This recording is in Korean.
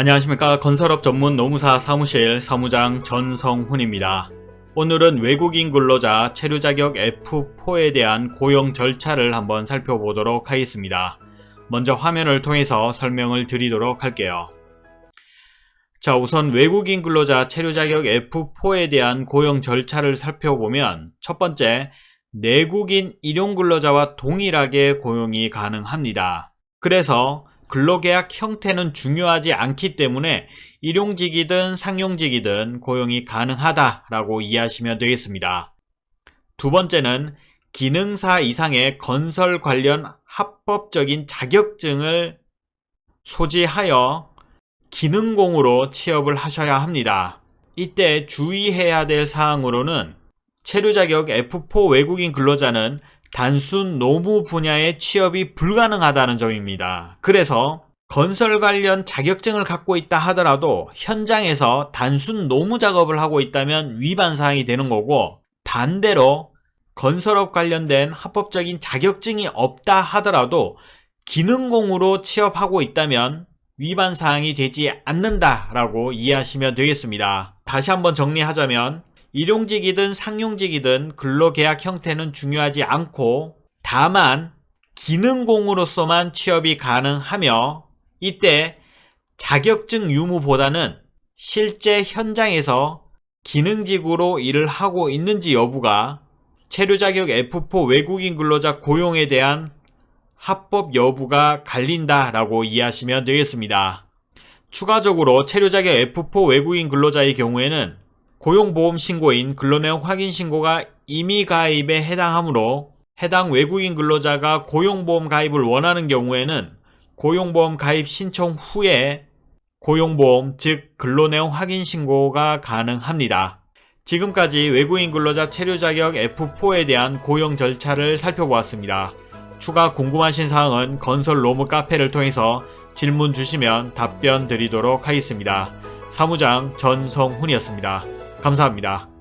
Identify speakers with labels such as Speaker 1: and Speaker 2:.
Speaker 1: 안녕하십니까 건설업 전문 노무사 사무실 사무장 전성훈입니다. 오늘은 외국인 근로자 체류 자격 F4에 대한 고용 절차를 한번 살펴보도록 하겠습니다. 먼저 화면을 통해서 설명을 드리도록 할게요. 자 우선 외국인 근로자 체류 자격 F4에 대한 고용 절차를 살펴보면 첫 번째 내국인 일용 근로자와 동일하게 고용이 가능합니다. 그래서 근로계약 형태는 중요하지 않기 때문에 일용직이든 상용직이든 고용이 가능하다라고 이해하시면 되겠습니다. 두 번째는 기능사 이상의 건설 관련 합법적인 자격증을 소지하여 기능공으로 취업을 하셔야 합니다. 이때 주의해야 될 사항으로는 체류 자격 F4 외국인 근로자는 단순 노무 분야의 취업이 불가능하다는 점입니다. 그래서 건설 관련 자격증을 갖고 있다 하더라도 현장에서 단순 노무 작업을 하고 있다면 위반 사항이 되는 거고 반대로 건설업 관련된 합법적인 자격증이 없다 하더라도 기능공으로 취업하고 있다면 위반 사항이 되지 않는다라고 이해하시면 되겠습니다. 다시 한번 정리하자면 일용직이든 상용직이든 근로계약 형태는 중요하지 않고 다만 기능공으로서만 취업이 가능하며 이때 자격증 유무보다는 실제 현장에서 기능직으로 일을 하고 있는지 여부가 체류자격 F4 외국인 근로자 고용에 대한 합법 여부가 갈린다 라고 이해하시면 되겠습니다. 추가적으로 체류자격 F4 외국인 근로자의 경우에는 고용보험 신고인 근로내용 확인 신고가 임의 가입에 해당하므로 해당 외국인 근로자가 고용보험 가입을 원하는 경우에는 고용보험 가입 신청 후에 고용보험 즉 근로내용 확인 신고가 가능합니다. 지금까지 외국인 근로자 체류 자격 F4에 대한 고용 절차를 살펴보았습니다. 추가 궁금하신 사항은 건설 로무 카페를 통해서 질문 주시면 답변 드리도록 하겠습니다. 사무장 전성훈이었습니다. 감사합니다.